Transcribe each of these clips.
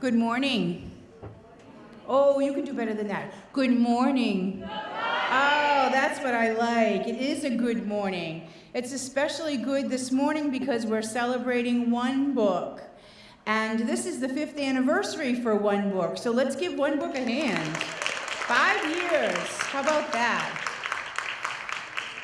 Good morning. Oh, you can do better than that. Good morning. Oh, that's what I like. It is a good morning. It's especially good this morning because we're celebrating one book. And this is the fifth anniversary for one book. So let's give one book a hand. Five years. How about that?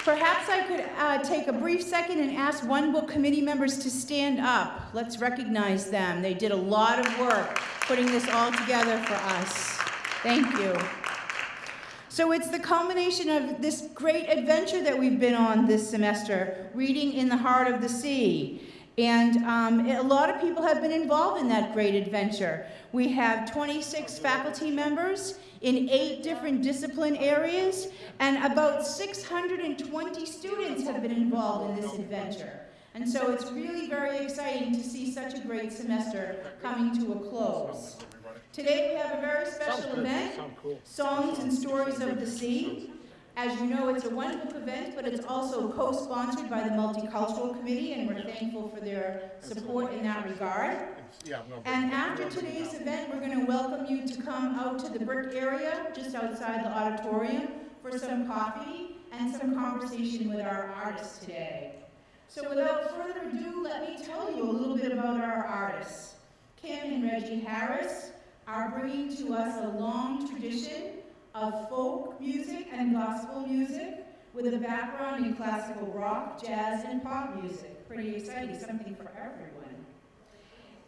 Perhaps I could uh, take a brief second and ask One Book Committee members to stand up. Let's recognize them. They did a lot of work putting this all together for us. Thank you. So it's the culmination of this great adventure that we've been on this semester, Reading in the Heart of the Sea. And um, a lot of people have been involved in that great adventure. We have 26 faculty members in eight different discipline areas, and about 620 students have been involved in this adventure. And so it's really very exciting to see such a great semester coming to a close. Today we have a very special event, Songs and Stories of the Sea. As you know, it's a one-book event, but it's also co-sponsored by the Multicultural Committee, and we're thankful for their support in that regard. And after today's event, we're going to welcome you to come out to the brick area, just outside the auditorium, for some coffee and some conversation with our artists today. So without further ado, let me tell you a little bit about our artists. Kim and Reggie Harris are bringing to us a long tradition of folk music and gospel music with a background in classical rock, jazz, and pop music. Pretty exciting, something for everyone.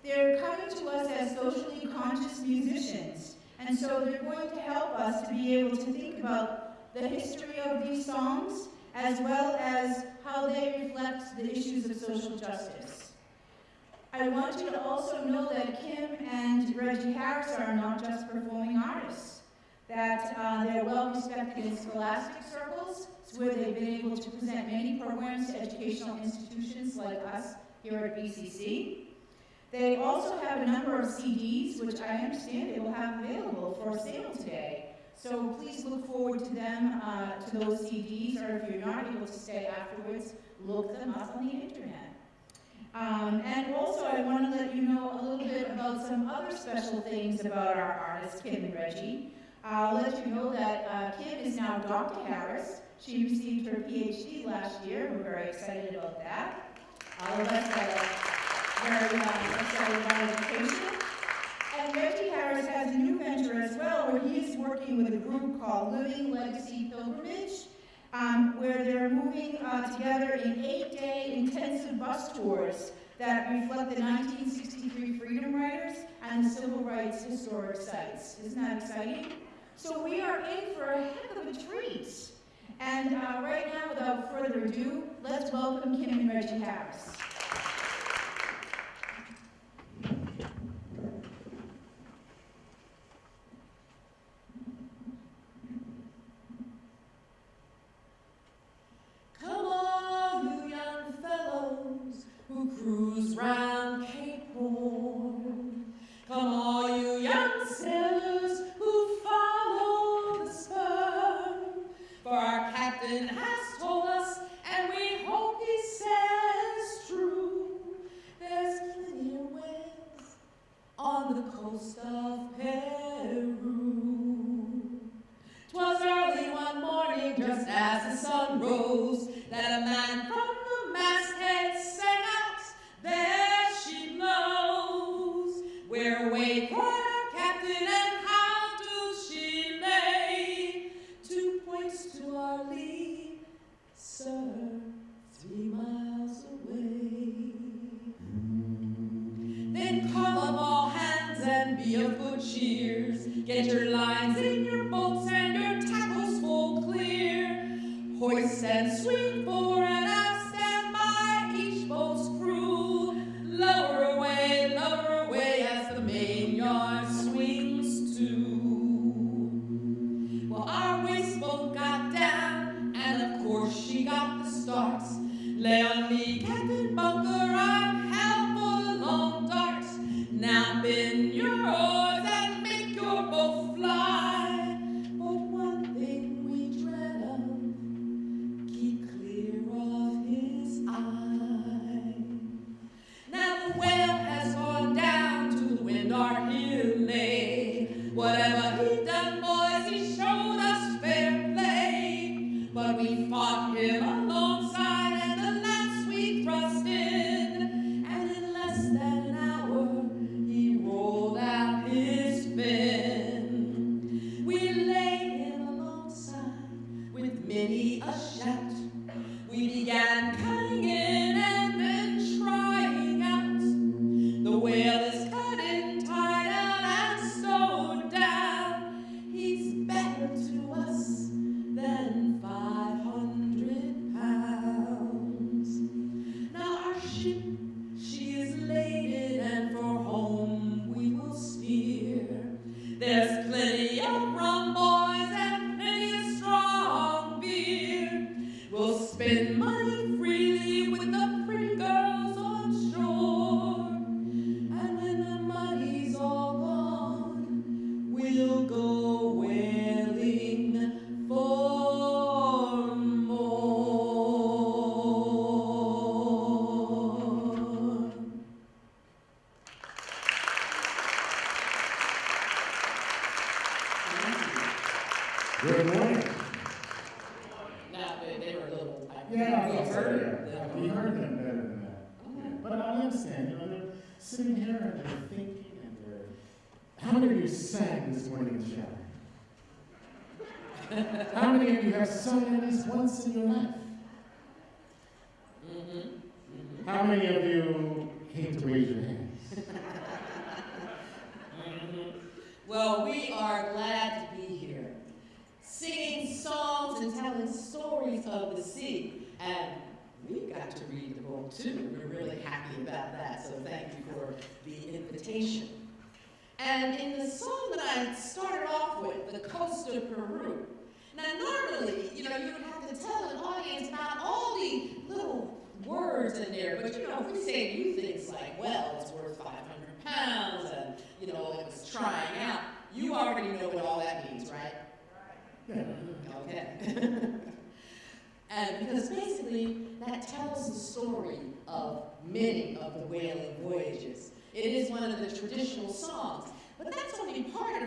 They're coming to us as socially conscious musicians, and so they're going to help us to be able to think about the history of these songs, as well as how they reflect the issues of social justice. I want you to also know that Kim and Reggie Harris are not just performing artists that uh, they're well respected in scholastic circles. It's where they've been able to present many programs to educational institutions like us here at BCC. They also have a number of CDs, which I understand they will have available for sale today. So please look forward to them, uh, to those CDs, or if you're not able to stay afterwards, look them up on the internet. Um, and also, I want to let you know a little bit about some other special things about our artist, Kim and Reggie. I'll let you know that uh, Kim is now Dr. Harris. She received her PhD last year. We're very excited about that. All of us are very uh, excited about education. And Reggie Harris has a new venture as well, where he is working with a group called Living Legacy Pilgrimage, um, where they're moving uh, together in eight-day intensive bus tours that reflect the 1963 Freedom Riders and the Civil Rights historic sites. Isn't that exciting? So we are in for a heck of a treat. And uh, right now, without further ado, let's welcome Kim and Reggie Harris. Come on, you young fellows who cruise round Cape Horn. Come on,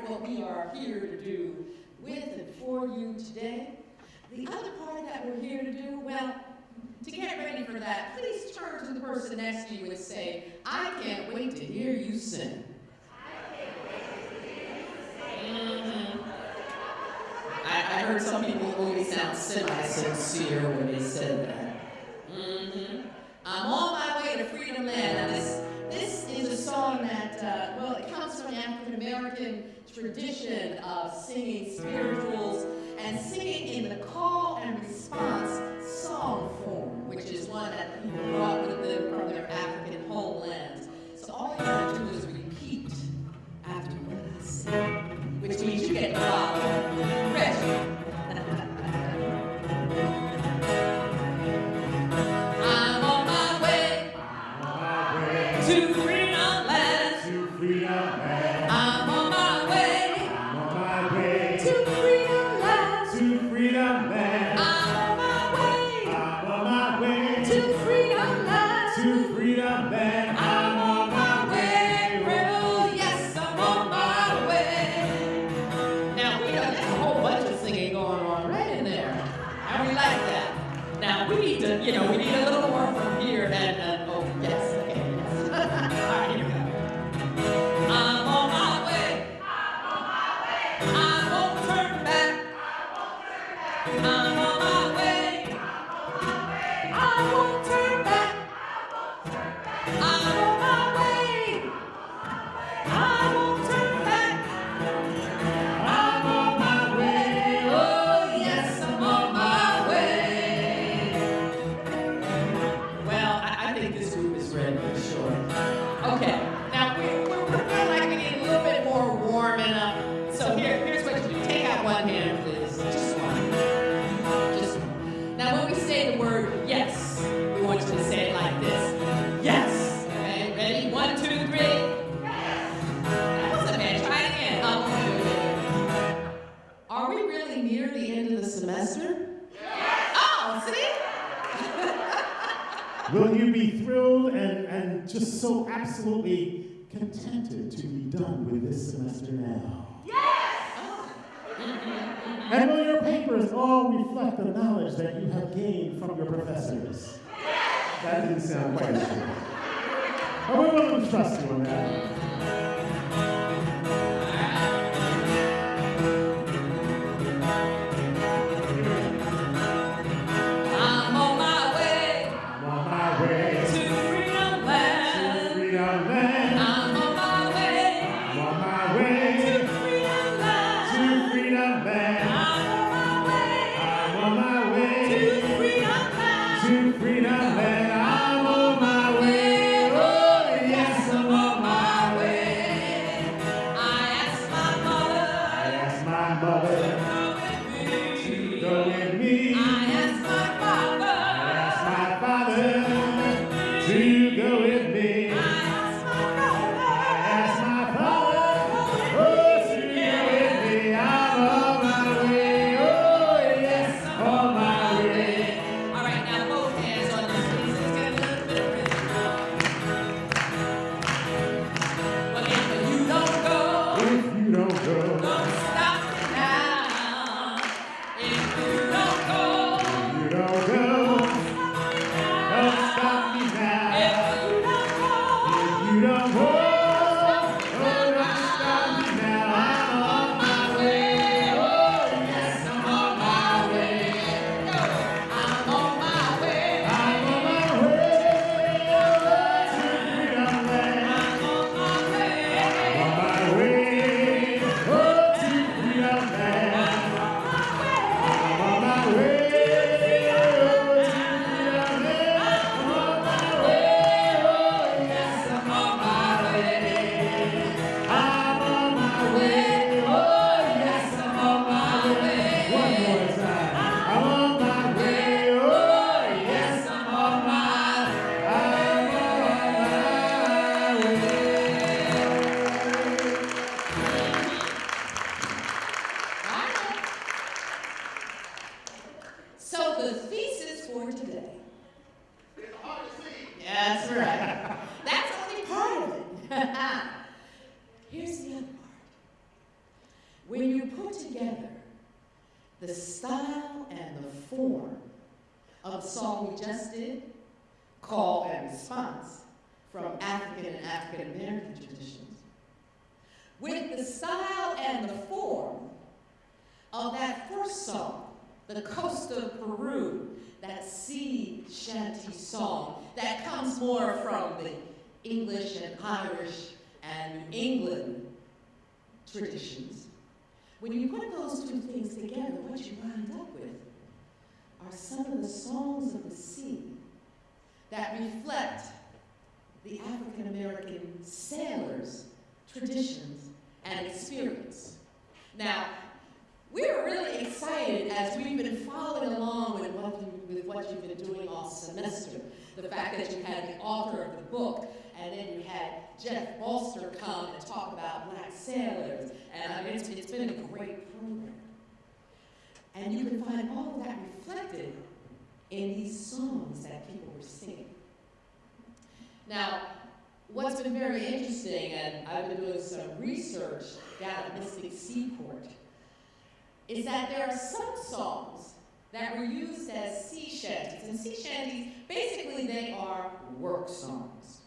what we are here to do with and for you today. The other part that we're here to do, well, to get ready for that, please turn to the person next to you and say, I can't wait to hear you sing. I, I heard some people only sound semi-sincere when they said that. Mm -hmm. I'm on my way to Freedom Land. This, this is a song that, uh, well, it comes from an African-American tradition of singing spirituals and singing in the call and response song form, which is one that people brought with them from their African homelands. So all you have to do is repeat after what I say, which means you get follow. Yes! And will your papers all reflect the knowledge that you have gained from your professors? Yes! That didn't sound quite true. But we're willing to trust you on that. Response from African and African American traditions, with the style and the form of that first song, the Coast of Peru, that sea shanty song that comes more from the English and Irish and England traditions. When you put those two things together, what you wind up with are some of the songs of the sea that reflect the African American sailors' traditions and experience. Now, we are really excited as we've been following along with what, you, with what you've been doing all semester. The fact that you had the author of the book, and then you had Jeff Bolster come and talk about black sailors, and I mean, it's, it's been a great program. And you can find all of that reflected in these songs that people were singing. Now, what's been very interesting, and I've been doing some research down at Mystic Seaport, is that there are some songs that were used as sea shanties. And sea shanties, basically they are work songs.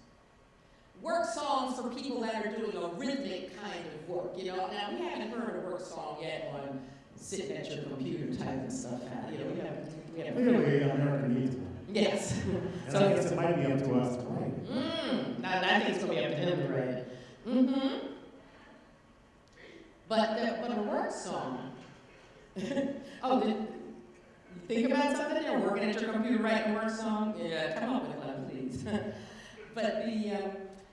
Work songs for people that are doing a rhythmic kind of work, you know. Now, we haven't heard a work song yet on sitting at your computer typing stuff out. You know, we haven't, Clearly, America needs one. Yes. And I guess it might be up to us to write it. Mm, I, I think it's gonna be up to him to write it. Mm-hmm. But the, but a work song. oh, did you think about something there? Working at your computer writing a work song? Yeah, come up with one, please. but the um,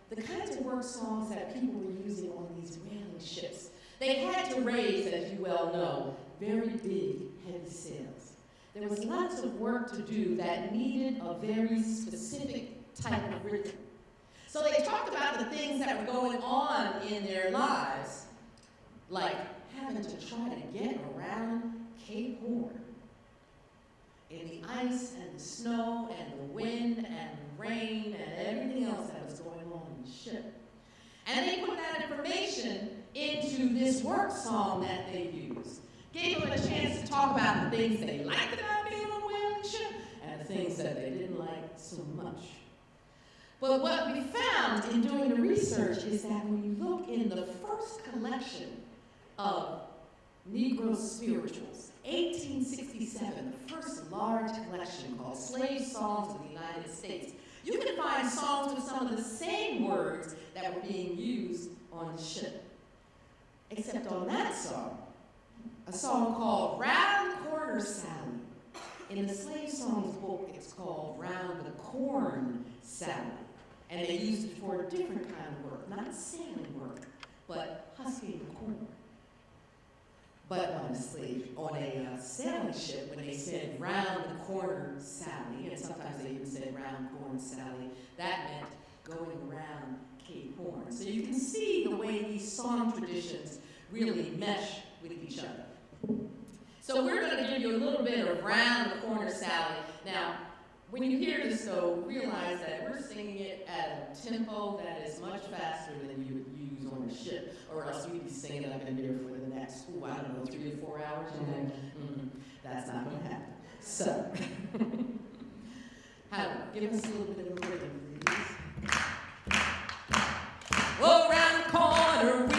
the kinds of work songs that people were using on these whaling ships, they had to raise, as you well know, very big, heavy sails. There was lots of work to do that needed a very specific type of rhythm. So they talked about the things that were going on in their lives, like having to try to get around Cape Horn in the ice and the snow and the wind and the rain and everything else that was going on in the ship. And they put that information into this work song that they used. Gave them a chance to talk about the things they liked about being a whaling and the things that they didn't like so much. But what we found in doing the research is that when you look in the first collection of Negro spirituals, 1867, the first large collection called Slave Songs of the United States, you can find songs with some of the same words that were being used on the ship. Except on that song, a song called Round the Corner Sally. In the Slave Songs book, it's called Round the Corn Sally. And they used it for a different kind of work, not sailing work, but husking the corn. But on a slave, on a uh, sailing ship, when they said round the corner Sally, and sometimes they even said round corn Sally, that meant going around Cape Horn. So you can see the way these song traditions really mesh with each other. So we're going to give you a little bit of round the corner Sally. Now, when you hear this though, realize that we're singing it at a tempo that is much faster than you would use on a ship, or else we'd be singing up in here for the next, ooh, I don't know, three to four hours, and then, Mm-hmm. That's not going to happen. So, give us a little bit of a rhythm, please. Oh, round the corner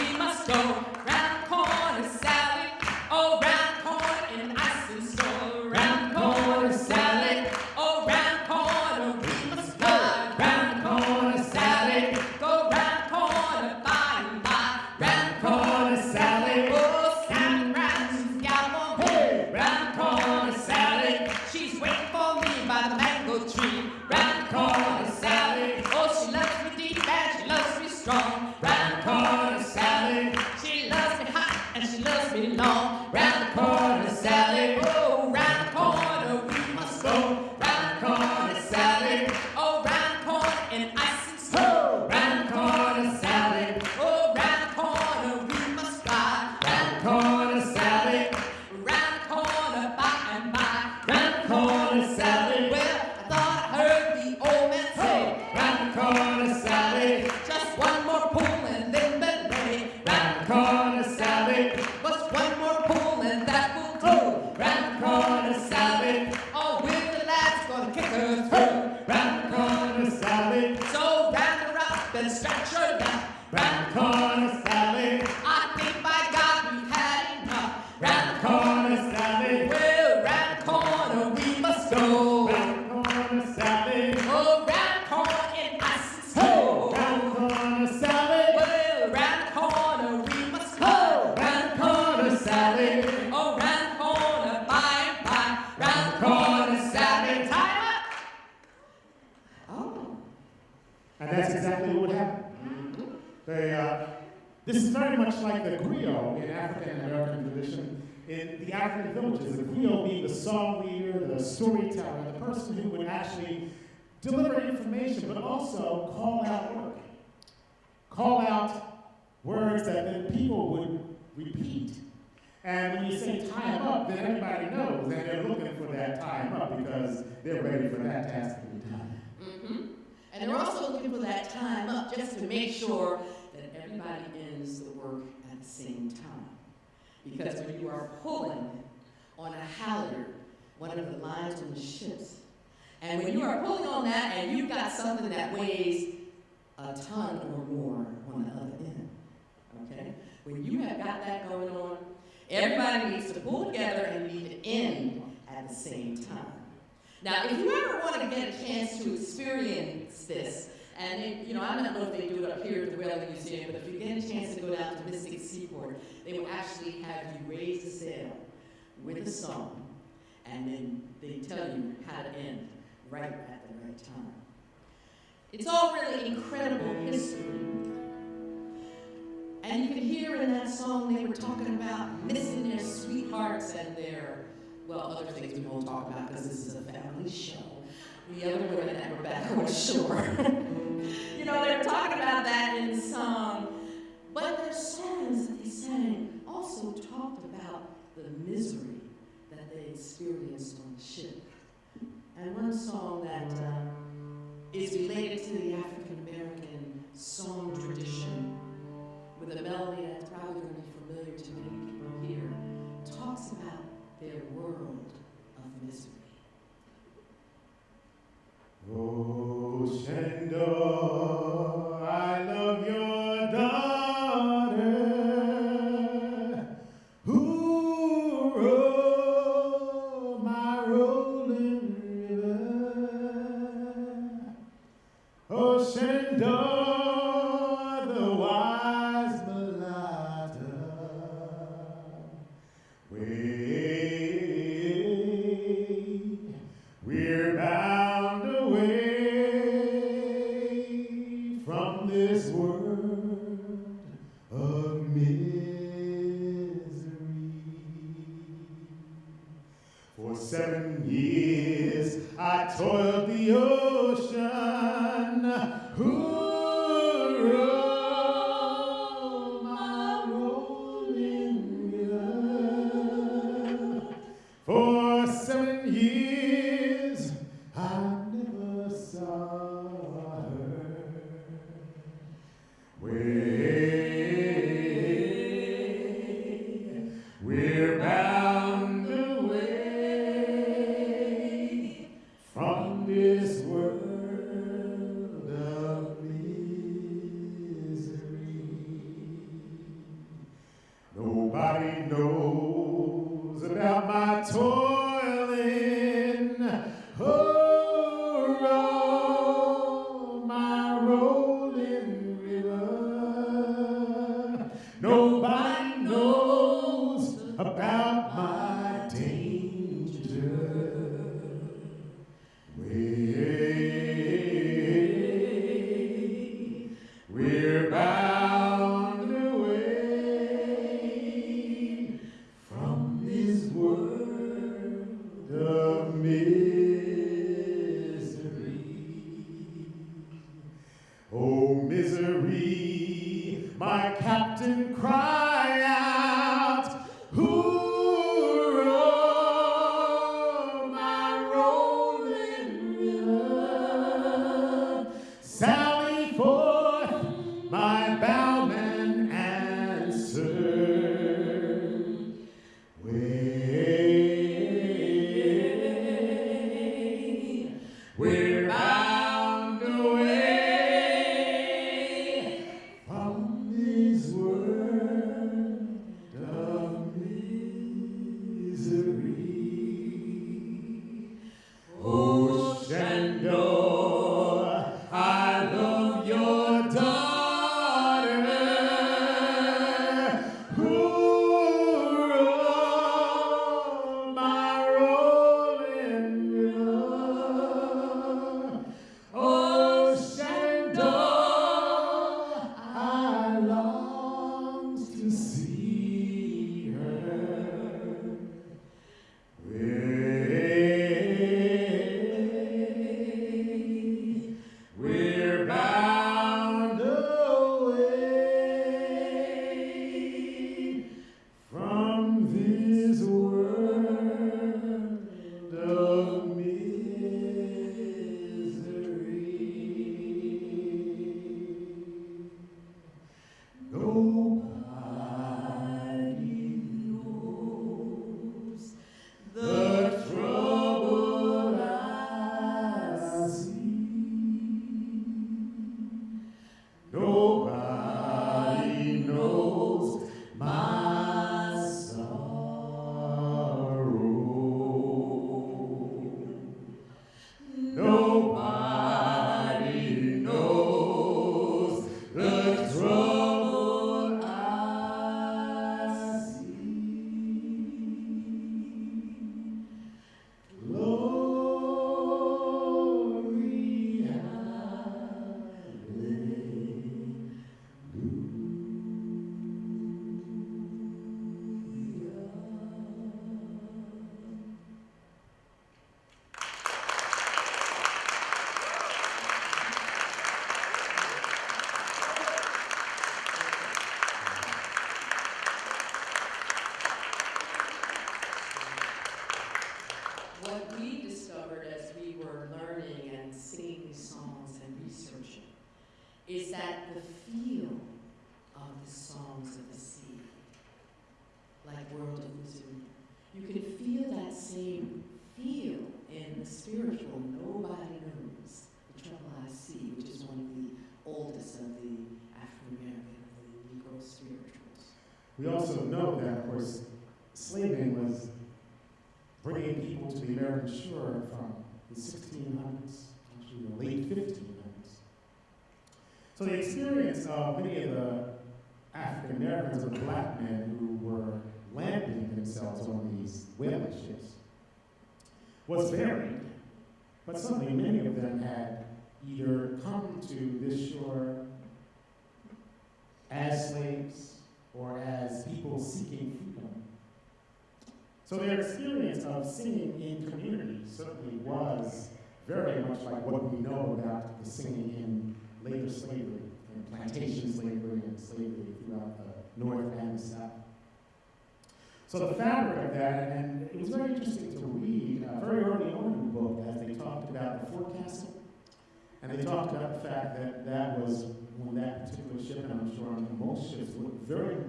much like the griot in African American tradition. In the African villages, the griot being the song leader, the storyteller, the person who would actually deliver information, but also call out work. Call out words that then people would repeat. And when you say tie up, then everybody knows that they're looking for that tie up because they're ready for that task to be done. hmm And they're also looking for that time up just to make sure that everybody ends the same time. Because when you are pulling on a halyard, one of the lines on the ships, and when you are pulling on that and you've got something that weighs a ton or more on the other end, okay? When you have got that going on, everybody needs to pull together and need to end at the same time. Now, if you ever want to get a chance to experience this, and it, you know, I don't know if they do it up here at the Whaling Museum, but if you get a chance to go down to Mystic Seaport, they will actually have you raise the sail with a song, and then they tell you how to end right at the right time. It's all really incredible history. And you can hear in that song they were talking about missing their sweethearts and their, well, other things we won't talk about because this is a family show. The other women that were back on shore. you know, they were talking about that in song. But their songs that they sang also talked about the misery that they experienced on the ship. And one song that uh, is related to the African American song tradition with a melody that's probably going to be familiar to many people here, talks about their world of misery. Oh,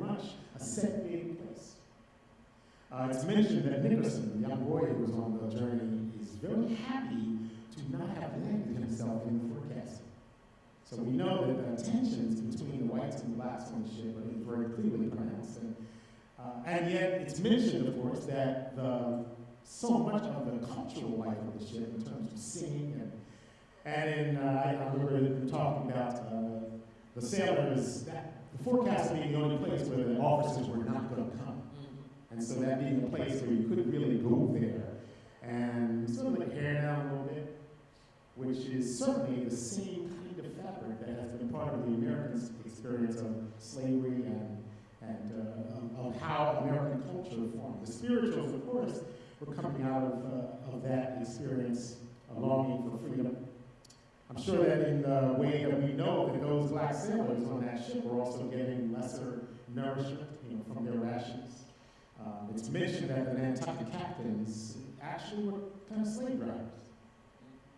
much a set big place. Uh, it's mentioned that Nickerson, the young boy who was on the journey, is very happy to not have landed himself in the forecastle. So we know that the tensions between the whites and blacks on the ship are very clearly pronounced. And, uh, and yet it's mentioned, of course, that the, so much of the cultural life of the ship in terms of singing and and in, uh, I I remember talking about uh, the sailors, that, the forecastle being the only place where the officers were not going to come. And so that being a place where you couldn't really go there. And sort of like hair down a little bit, which is certainly the same kind of fabric that has been part of the American experience of slavery and, and uh, of, of how American culture formed. The spirituals, of course, were coming out of, uh, of that experience, a longing for freedom. I'm sure that in the way that we know that those black sailors on that ship were also getting lesser nourishment, you know, from their rations. Um, it's mentioned that the Nantucket captains actually were kind of slave drivers,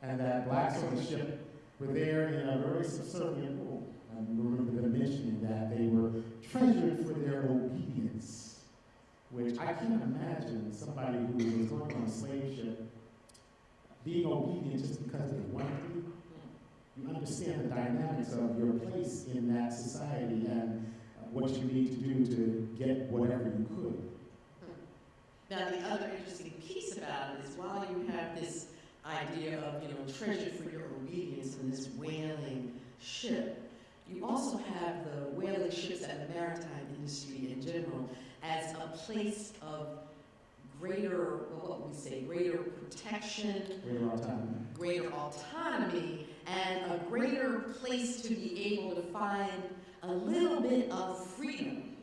and that blacks on the ship were there in a very subservient role. And remember them mentioning that they were treasured for their obedience, which I can't imagine somebody who was going on a slave ship being obedient just because they wanted to be. You understand the dynamics of your place in that society and uh, what you need to do to get whatever you could. Now, the other interesting piece about it is while you have this idea of, you know, treasure for your obedience in this whaling ship, you also have the whaling ships and the maritime industry in general as a place of greater, well, what we say, greater protection, Greater autonomy. greater autonomy, a greater place to be able to find a little bit of freedom.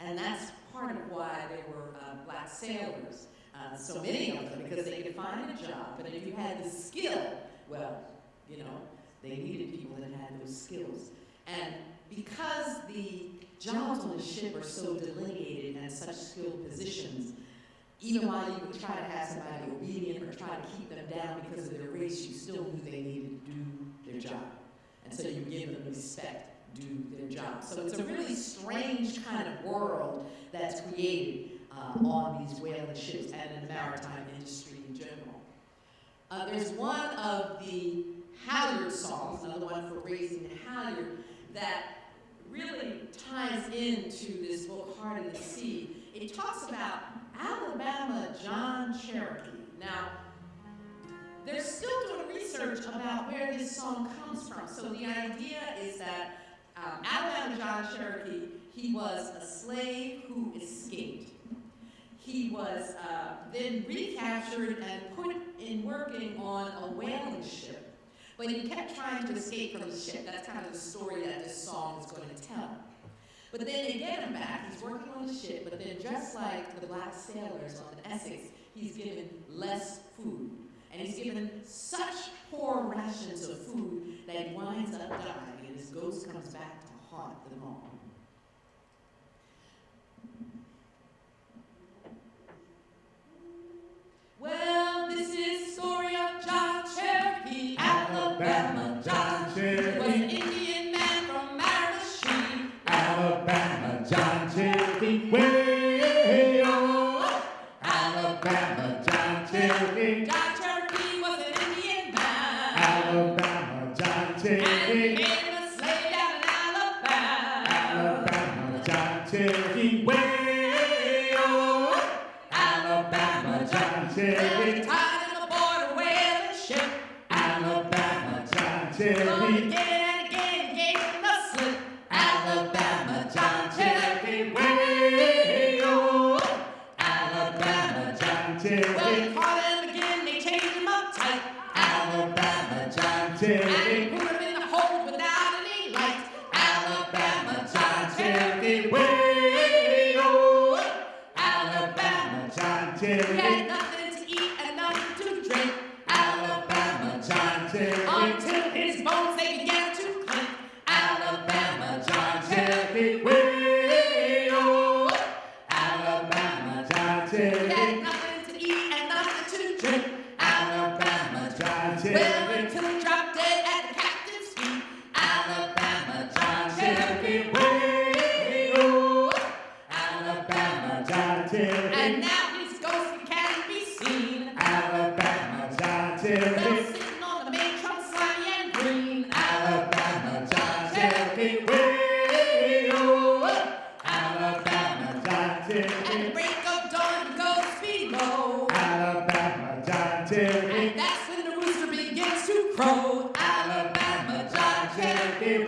And that's part of why there were uh, black sailors, uh, so many of them, because they could find a job. But if you had the skill, well, you know, they needed people that had those skills. And because the jobs on the ship are so delineated and such skilled positions, even while you would try to have somebody obedient or try to keep them down because of their race, you still knew they needed to do their job. And so you give them respect, do their job. So it's a really strange kind of world that's created uh, on these whaling ships and in the maritime industry in general. Uh, there's one of the halyard songs, another one for raising the halyard, that really ties into this book, Heart of the Sea. It talks about Alabama John Cherokee. Now, they're still doing research about where this song comes from. So the idea is that um, Alabama John Cherokee, he was a slave who escaped. He was uh, then recaptured and put in working on a whaling ship. But he kept trying to escape from the ship. That's kind of the story that this song is going to tell. But then they get him back. He's working on the ship, but then just like the black sailors on the Essex, he's given less food. And he's given such poor rations of food that he winds up dying, and his ghost comes back to haunt them all. Well, this is the story of John Cherokee, Cherokee, And that's when the rooster begins to crow. Alabama John Cherokee,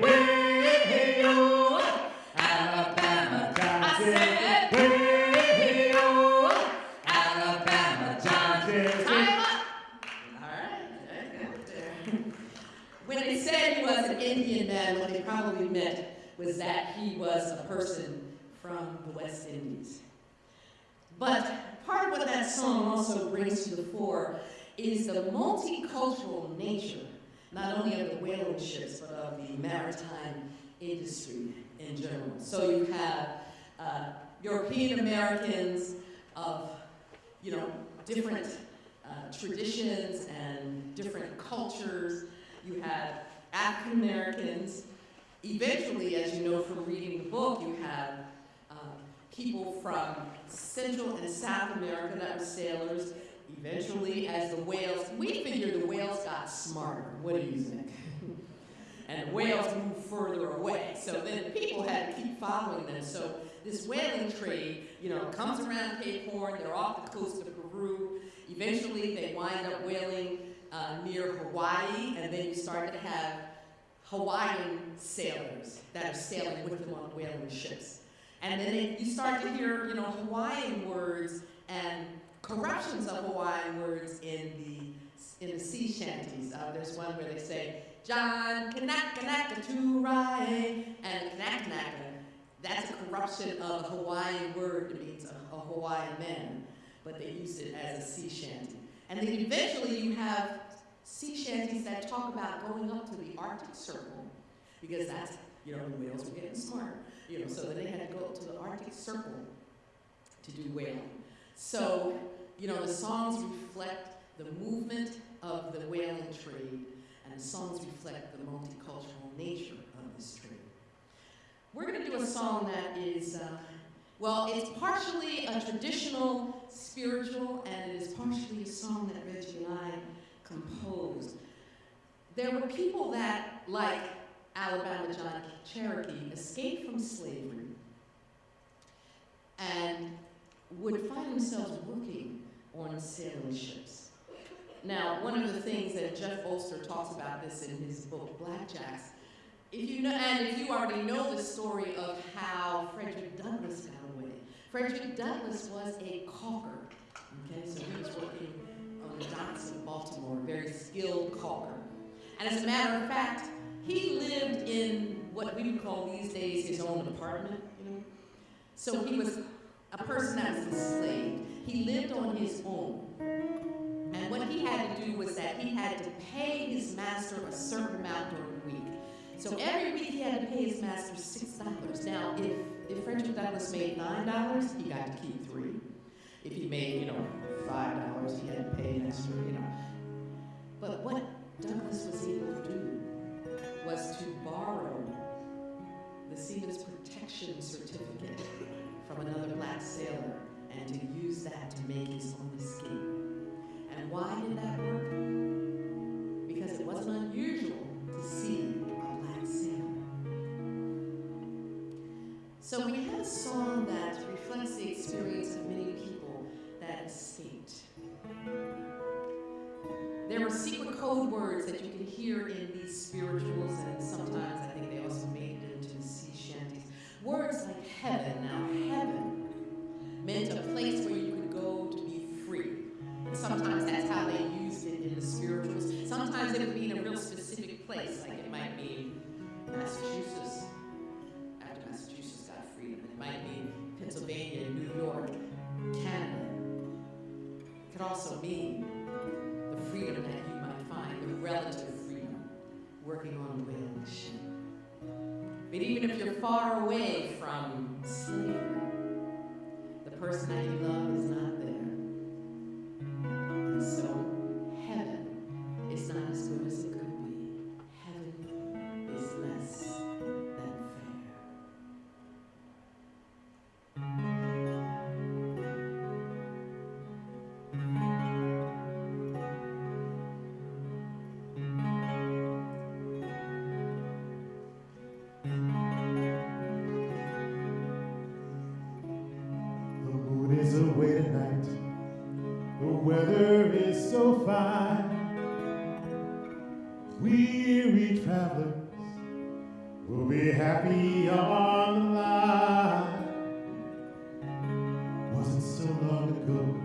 oh. Alabama John I Cherokee, said- way oh. Alabama John Cherokee. Time up. All right. When they said he was an Indian man, what they probably meant was that he was a person from the West Indies. But part of what that song also brings to the fore is the multicultural nature, not only of the whaling ships, but of the maritime industry in general. So you have uh, European Americans of, you know, different uh, traditions and different cultures. You have African Americans. Eventually, as you know from reading the book, you have uh, people from Central and South America that were sailors. Eventually, as the whales, we figured the whales got smarter. What do you think? and the whales moved further away. So then people had to keep following them. So this whaling trade, you know, comes around Cape Horn. They're off the coast of Peru. Eventually, they wind up whaling uh, near Hawaii, and then you start to have Hawaiian sailors that are sailing with them on whaling ships. And then you start to hear, you know, Hawaiian words and corruptions of Hawaiian words in the in the sea shanties. Uh, there's one where they say, John Kanaka Naka Turai, and Kanaka Naka. That's a corruption of a Hawaiian word that means a, a Hawaiian man, but they use it as a sea shanty. And then eventually you have sea shanties that talk about going up to the Arctic Circle, because that's, you know, the whales were getting smart. You know, so then they had to go up to the Arctic Circle to do whaling. So, you know, the songs reflect the movement of the whaling trade, and the songs reflect the multicultural nature of this trade. We're going to do a song that is, uh, well, it's partially a traditional spiritual, and it is partially a song that Reggie and I composed. There were people that, like Alabama John Cherokee escaped from slavery and would find themselves working on sailing ships. Now, one of the things that Jeff Bolster talks about this in his book, Blackjacks, if you know, and if you already know the story of how Frederick Douglass got away, Frederick Douglass was a caulker. Okay, so he was working on the docks of Baltimore, a very skilled caulker. And as a matter of fact, he lived in what we would call these days his own apartment, you know. So he was a person that was enslaved. He lived on his own. And what he had to do was that he had to pay his master a certain amount during the week. So every week he had to pay his master six dollars. Now, if, if Frederick Douglass made nine dollars, he got to keep three. If he made, you know, five dollars, he had to pay an extra, you know. But what Douglass was able to do was to borrow the Seaman's Protection Certificate from another black sailor and ago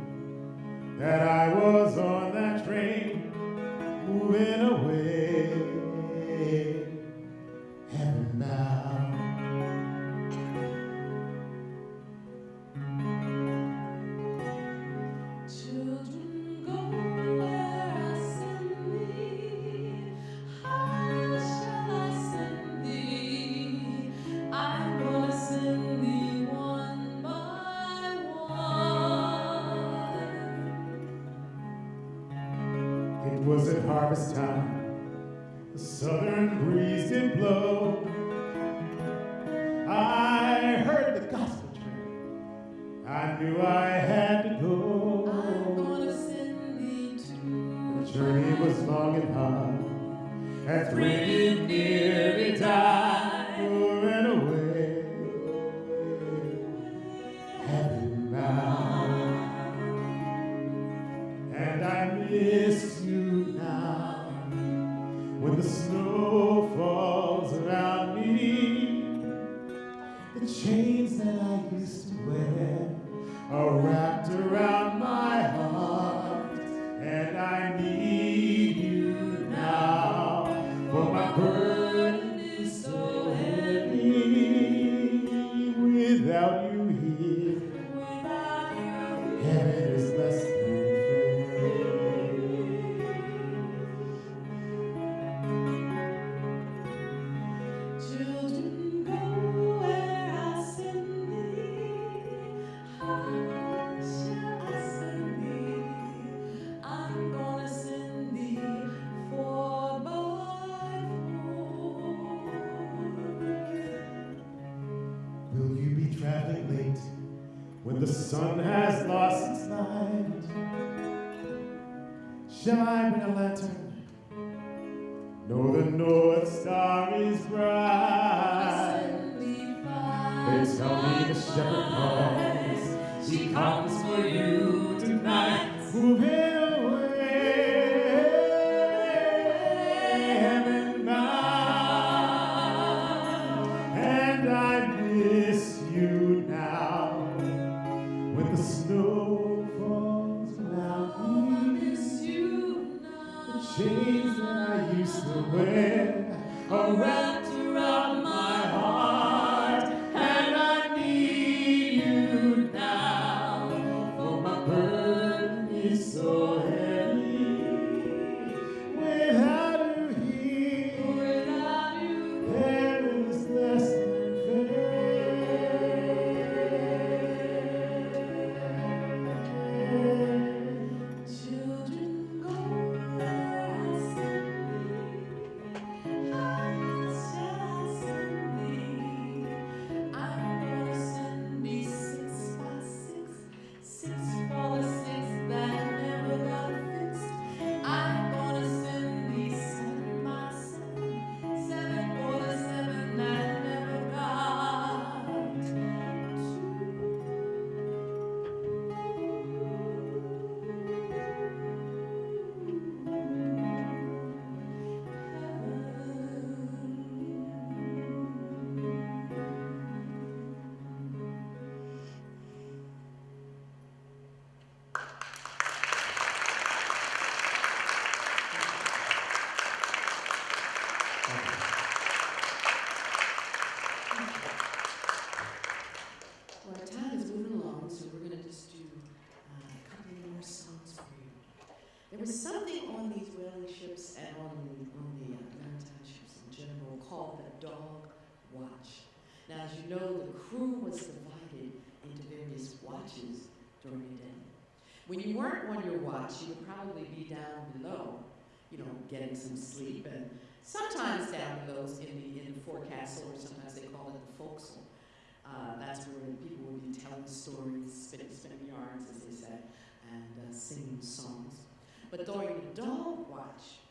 that I was on that train moving away. Watch, you would probably be down below, you know, getting some sleep, and sometimes down below in the in the forecastle, or sometimes they call it the forecastle. Uh, that's where people would be telling stories, spinning, spinning yarns, as they said, and uh, singing songs. But during the dog watch,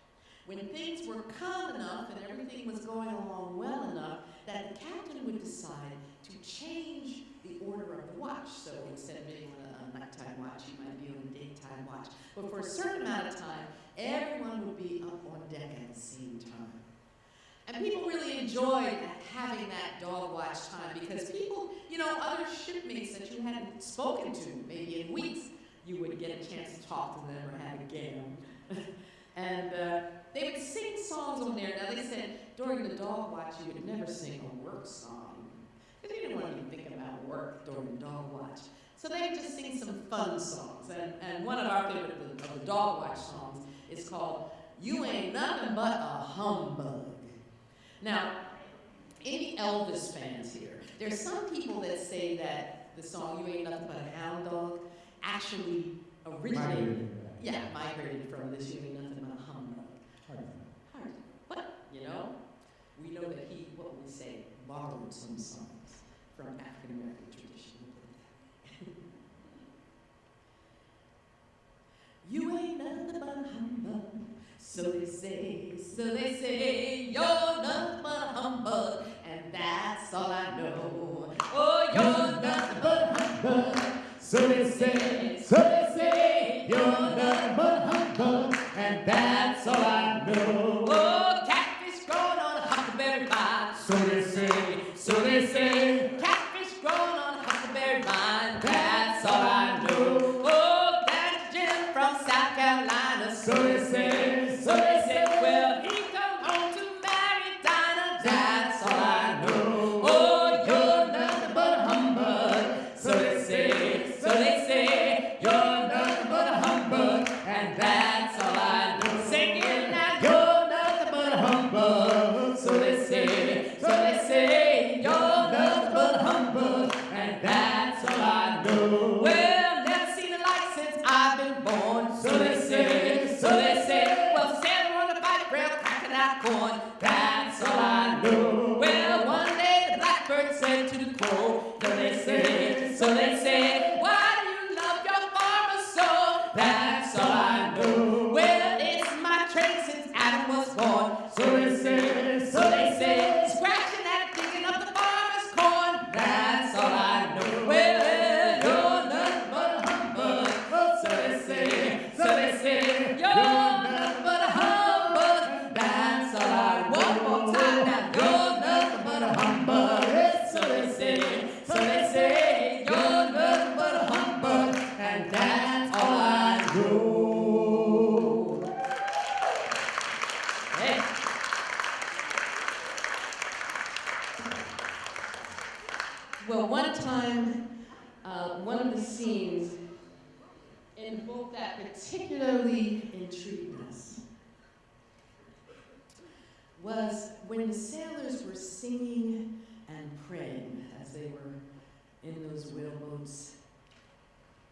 when things were calm enough and everything was going along well enough, that the captain would decide to change the order of the watch. So instead of being nighttime watch, you might be on a daytime watch. But for a certain amount of time, everyone would be up on deck at the same time. And people really enjoyed having that dog watch time because people, you know, other shipmates that you hadn't spoken to maybe in weeks, you would get a chance to talk to them or have a game. and uh, they would sing songs on there. Now they said during the dog watch you would never sing a work song because you didn't want to be thinking about work during the dog watch. So they would just sing some fun songs. And, and one of our favorite of the, the dog watch songs is called "You Ain't Nothing But a Humbug." Now, any Elvis fans here? There's some people that say that the song "You Ain't Nothing But a Hound Dog" actually originated, yeah, migrated from this "You Ain't Nothing But a Humbug." Hard, Hard. but you know, we know that he, what would we say, borrowed some songs from African American tradition. You ain't nothing but a humbug, so they say, so they say, you're nothing but a humbug, and that's all I know. Oh, you're nothing but a humbug, So they say, so they say, you're nothing but a humbug, and that's all I know. oh, catfish growing on a huckleberry vine. So they say, so they say, corn. that's all I know. Well, one day the blackbird said to the crow, So they say, so they say, Why do you love your farmer so? that's all I know. Well, it's my trade since Adam was born. So they say, so they say, Well, one time, uh, one of the scenes in the book that particularly intrigued us was when the sailors were singing and praying as they were in those whaleboats,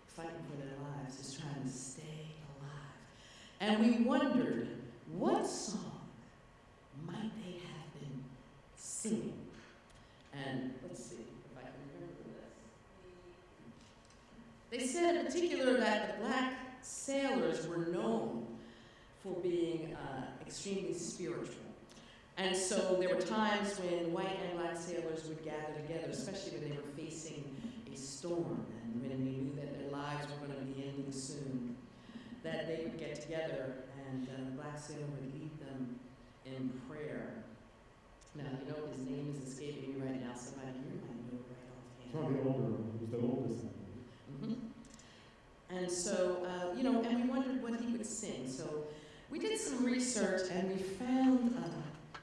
fighting for their lives, just trying to stay alive. And we wondered, what song might they have been singing? And let's see if I can remember this. They said in particular that the black sailors were known for being uh, extremely spiritual. And so there were times when white and black sailors would gather together, especially when they were facing a storm and when they knew that their lives were going to be ending soon, that they would get together and the black would lead them in prayer. Now, you know his name is escaping me right now. Somebody here might know right offhand. Probably older, who's the oldest. Believe. Mhm. And so, uh, you know, and we wondered what he would sing. So we did some research and we found uh,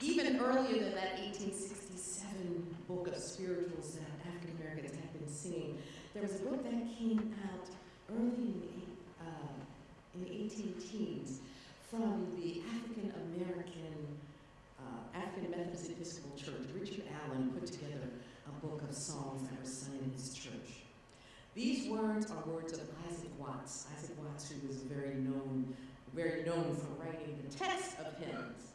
even earlier than that 1867 book of spirituals that African Americans had been singing, there was a book that came out early in the, uh, in the 18 teens from the African American uh, African Methodist Episcopal Church. Richard Allen put together a book of songs that were sung in his church. These words are words of Isaac Watts. Isaac Watts, who was very known, very known for writing the text of hymns.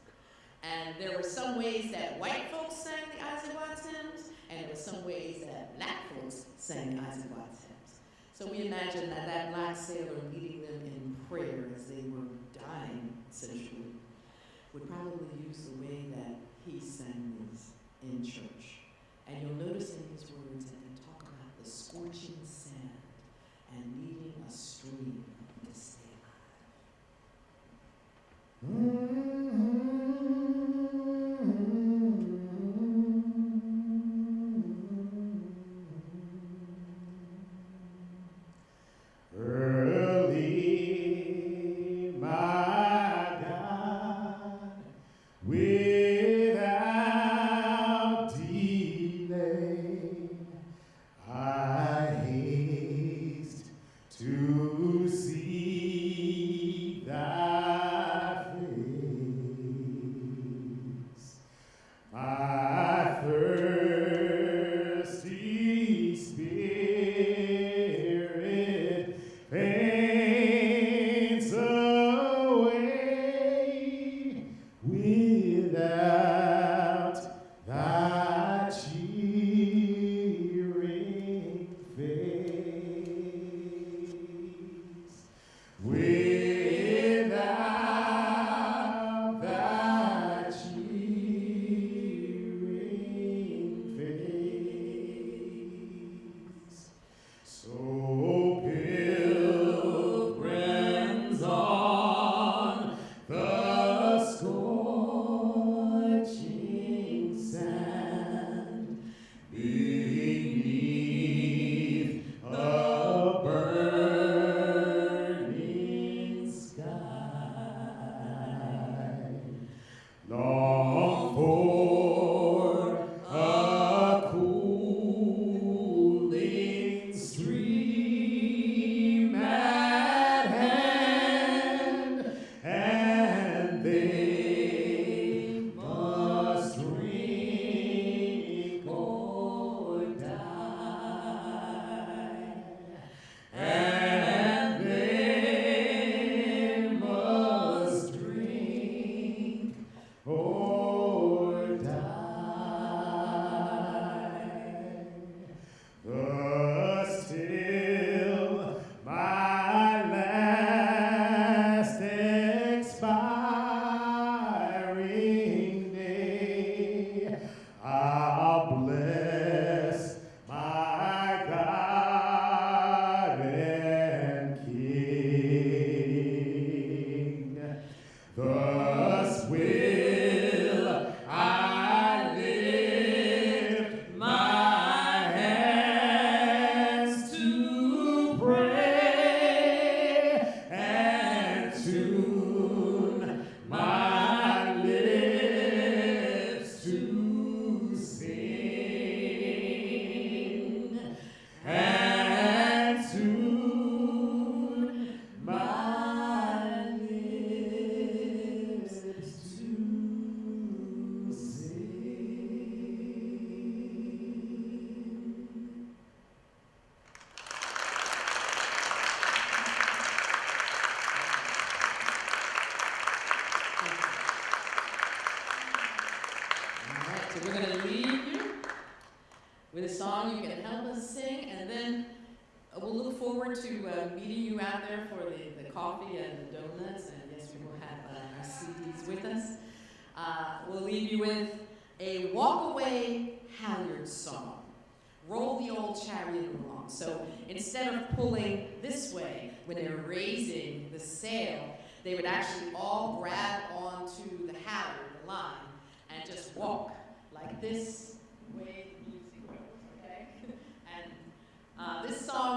And there were some ways that white folks sang the Isaac Watts hymns, and there were some ways that black folks sang the Isaac Watts hymns. So we imagine that that black sailor leading them in prayer as they were dying, essentially, would probably use the way that he sang these in church. And you'll notice in his words that they talk about the scorching sand and needing a stream to stay Early,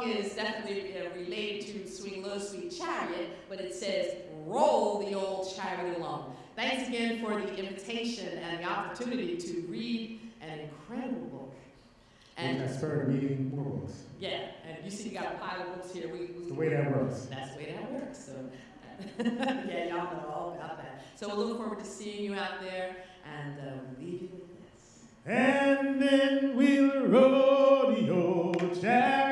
is definitely related to Swing Low, Sweet Chariot, but it says, roll the old chariot along. Thanks again for the invitation and the opportunity to read an incredible book. And I started me reading more books. Yeah, and you see you got a pile of books here. We, we the way that works. That's the way that works. So yeah, y'all know all about that. So we're look forward to seeing you out there and uh, we'll leave you with this. And then we'll rodeo chariot.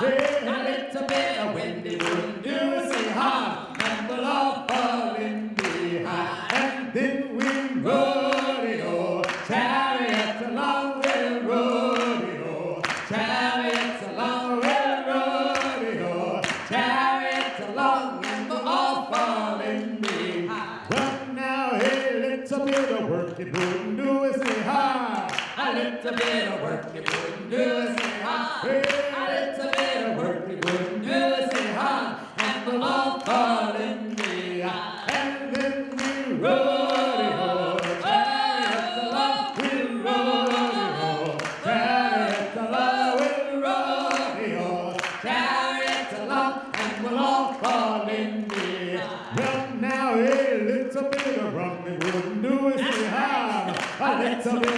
a little bit of wind Stop it.